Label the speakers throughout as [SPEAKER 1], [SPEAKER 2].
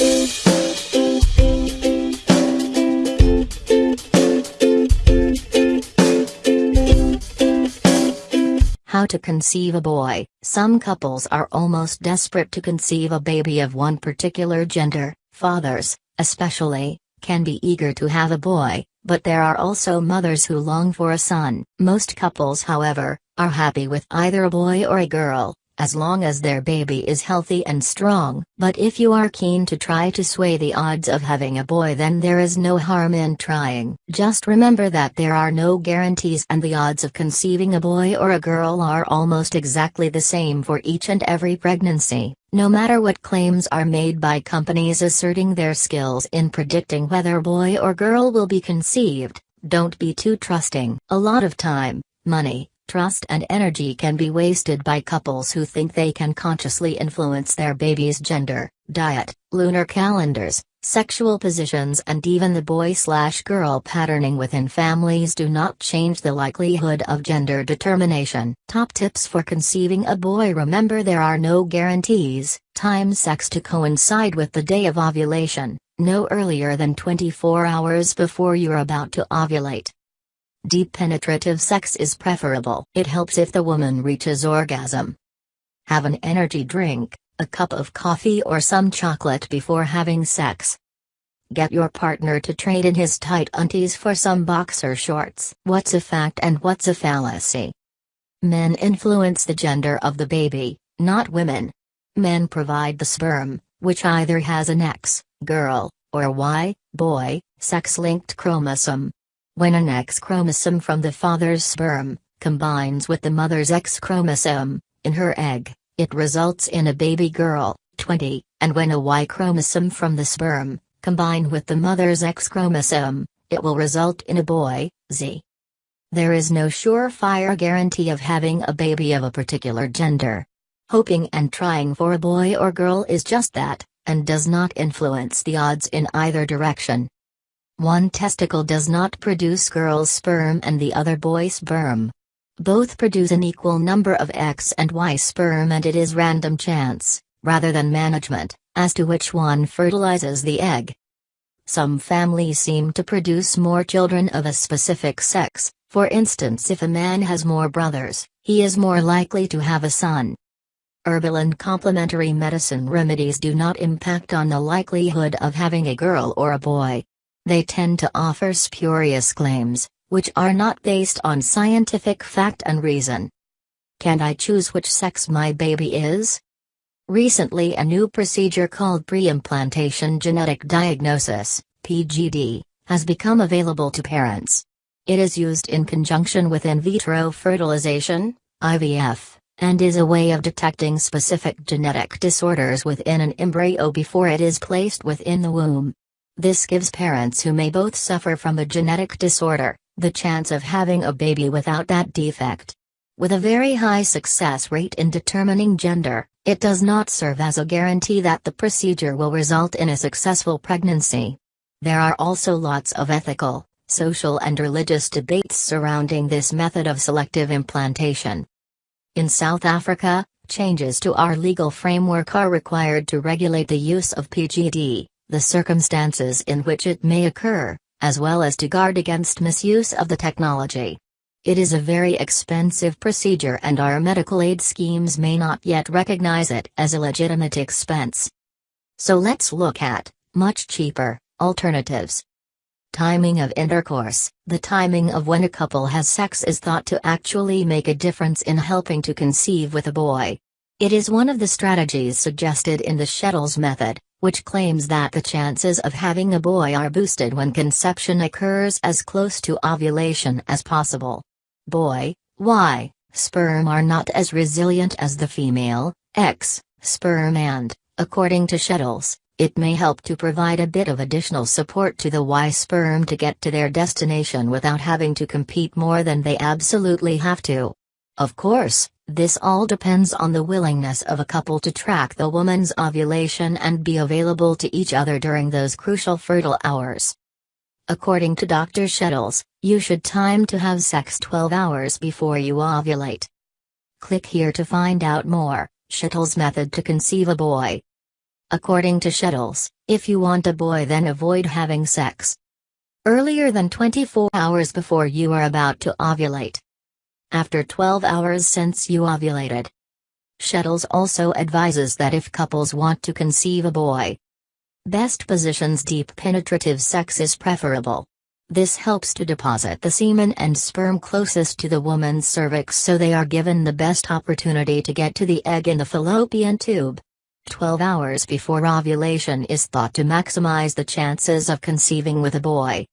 [SPEAKER 1] How to conceive a boy. Some couples are almost desperate to conceive a baby of one particular gender. Fathers, especially, can be eager to have a boy, but there are also mothers who long for a son. Most couples, however, are happy with either a boy or a girl, as long as their baby is healthy and strong. But if you are keen to try to sway the odds of having a boy, then there is no harm in trying. Just remember that there are no guarantees, and the odds of conceiving a boy or a girl are almost exactly the same for each and every pregnancy. No matter what claims are made by companies asserting their skills in predicting whether boy or girl will be conceived, don't be too trusting. A lot of time, money, trust and energy can be wasted by couples who think they can consciously influence their baby's gender, diet, lunar calendars, sexual positions and even the boy-slash-girl patterning within families do not change the likelihood of gender determination. Top tips for conceiving a boy Remember there are no guarantees, time sex to coincide with the day of ovulation, no earlier than 24 hours before you're about to ovulate. Deep penetrative sex is preferable. It helps if the woman reaches orgasm. Have an energy drink, a cup of coffee or some chocolate before having sex. Get your partner to trade in his tight undies for some boxer shorts. What's a fact and what's a fallacy? Men influence the gender of the baby, not women. Men provide the sperm, which either has an X, girl, or Y, boy, sex-linked chromosome. When an X chromosome from the father's sperm combines with the mother's X chromosome in her egg, it results in a baby girl, 20, and when a Y chromosome from the sperm combine with the mother's X chromosome, it will result in a boy, Z. There is no surefire guarantee of having a baby of a particular gender. Hoping and trying for a boy or girl is just that, and does not influence the odds in either direction. One testicle does not produce girl's sperm and the other boy's sperm. Both produce an equal number of X and Y sperm and it is random chance, rather than management, as to which one fertilizes the egg. Some families seem to produce more children of a specific sex, for instance if a man has more brothers, he is more likely to have a son. Herbal and complementary medicine remedies do not impact on the likelihood of having a girl or a boy. They tend to offer spurious claims, which are not based on scientific fact and reason. Can I choose which sex my baby is? Recently, a new procedure called pre-implantation genetic diagnosis (PGD) has become available to parents. It is used in conjunction with in vitro fertilization (IVF) and is a way of detecting specific genetic disorders within an embryo before it is placed within the womb. This gives parents who may both suffer from a genetic disorder, the chance of having a baby without that defect. With a very high success rate in determining gender, it does not serve as a guarantee that the procedure will result in a successful pregnancy. There are also lots of ethical, social and religious debates surrounding this method of selective implantation. In South Africa, changes to our legal framework are required to regulate the use of PGD the circumstances in which it may occur, as well as to guard against misuse of the technology. It is a very expensive procedure and our medical aid schemes may not yet recognize it as a legitimate expense. So let's look at, much cheaper, alternatives. Timing of intercourse The timing of when a couple has sex is thought to actually make a difference in helping to conceive with a boy. It is one of the strategies suggested in the Shettles method, which claims that the chances of having a boy are boosted when conception occurs as close to ovulation as possible. Boy, Y, sperm are not as resilient as the female, X, sperm and, according to Shettles, it may help to provide a bit of additional support to the Y sperm to get to their destination without having to compete more than they absolutely have to. Of course, this all depends on the willingness of a couple to track the woman's ovulation and be available to each other during those crucial fertile hours. According to Dr. Shettles, you should time to have sex 12 hours before you ovulate. Click here to find out more. Shettles method to conceive a boy. According to Shettles, if you want a boy then avoid having sex earlier than 24 hours before you are about to ovulate. After 12 hours since you ovulated. Shettles also advises that if couples want to conceive a boy, best positions deep penetrative sex is preferable. This helps to deposit the semen and sperm closest to the woman's cervix so they are given the best opportunity to get to the egg in the fallopian tube. 12 hours before ovulation is thought to maximize the chances of conceiving with a boy.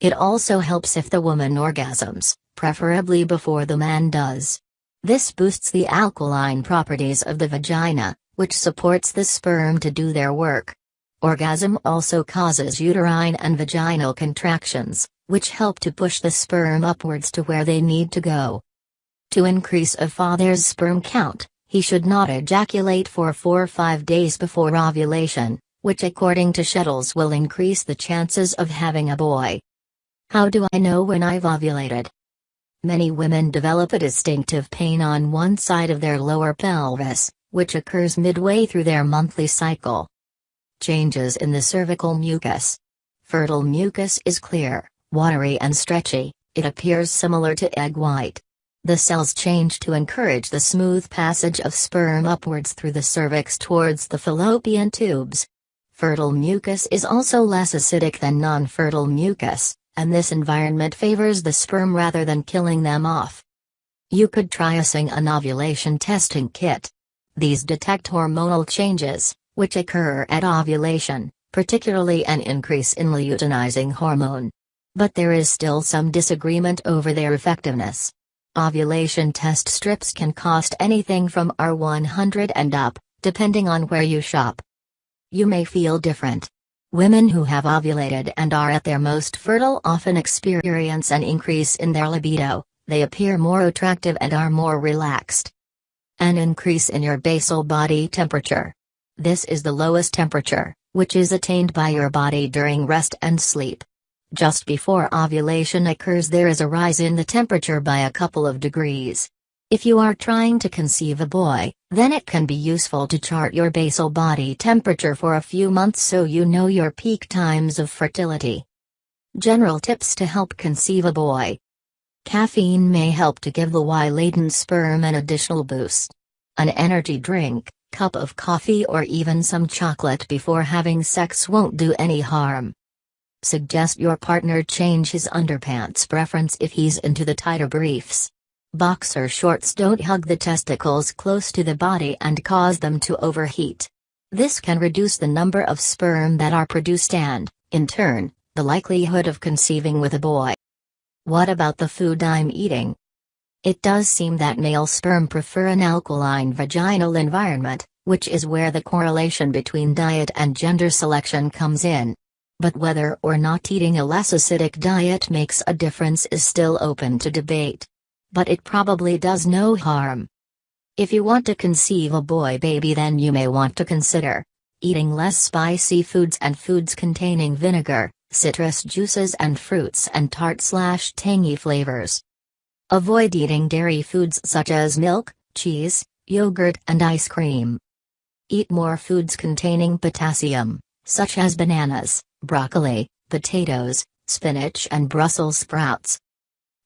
[SPEAKER 1] It also helps if the woman orgasms, preferably before the man does. This boosts the alkaline properties of the vagina, which supports the sperm to do their work. Orgasm also causes uterine and vaginal contractions, which help to push the sperm upwards to where they need to go. To increase a father's sperm count, he should not ejaculate for 4 or 5 days before ovulation, which according to Shettles will increase the chances of having a boy. How do I know when I've ovulated? Many women develop a distinctive pain on one side of their lower pelvis, which occurs midway through their monthly cycle. Changes in the cervical mucus. Fertile mucus is clear, watery and stretchy, it appears similar to egg white. The cells change to encourage the smooth passage of sperm upwards through the cervix towards the fallopian tubes. Fertile mucus is also less acidic than non-fertile mucus, and this environment favors the sperm rather than killing them off. You could try using an ovulation testing kit. These detect hormonal changes, which occur at ovulation, particularly an increase in luteinizing hormone. But there is still some disagreement over their effectiveness. Ovulation test strips can cost anything from R100 and up, depending on where you shop. You may feel different. Women who have ovulated and are at their most fertile often experience an increase in their libido, they appear more attractive and are more relaxed. An increase in your basal body temperature. This is the lowest temperature, which is attained by your body during rest and sleep. Just before ovulation occurs there is a rise in the temperature by a couple of degrees. If you are trying to conceive a boy, then it can be useful to chart your basal body temperature for a few months so you know your peak times of fertility. General tips to help conceive a boy. Caffeine may help to give the Y-laden sperm an additional boost. An energy drink, cup of coffee or even some chocolate before having sex won't do any harm. Suggest your partner change his underpants preference if he's into the tighter briefs. Boxer shorts don't hug the testicles close to the body and cause them to overheat. This can reduce the number of sperm that are produced and, in turn, the likelihood of conceiving with a boy. What about the food I'm eating? It does seem that male sperm prefer an alkaline vaginal environment, which is where the correlation between diet and gender selection comes in. But whether or not eating a less acidic diet makes a difference is still open to debate. But it probably does no harm. If you want to conceive a boy baby then you may want to consider eating less spicy foods and foods containing vinegar, citrus juices and fruits and tart slash tangy flavors. Avoid eating dairy foods such as milk, cheese, yogurt and ice cream. Eat more foods containing potassium, such as bananas, broccoli, potatoes, spinach and Brussels sprouts.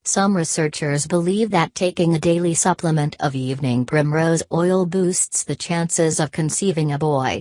[SPEAKER 1] Some researchers believe that taking a daily supplement of evening primrose oil boosts the chances of conceiving a boy.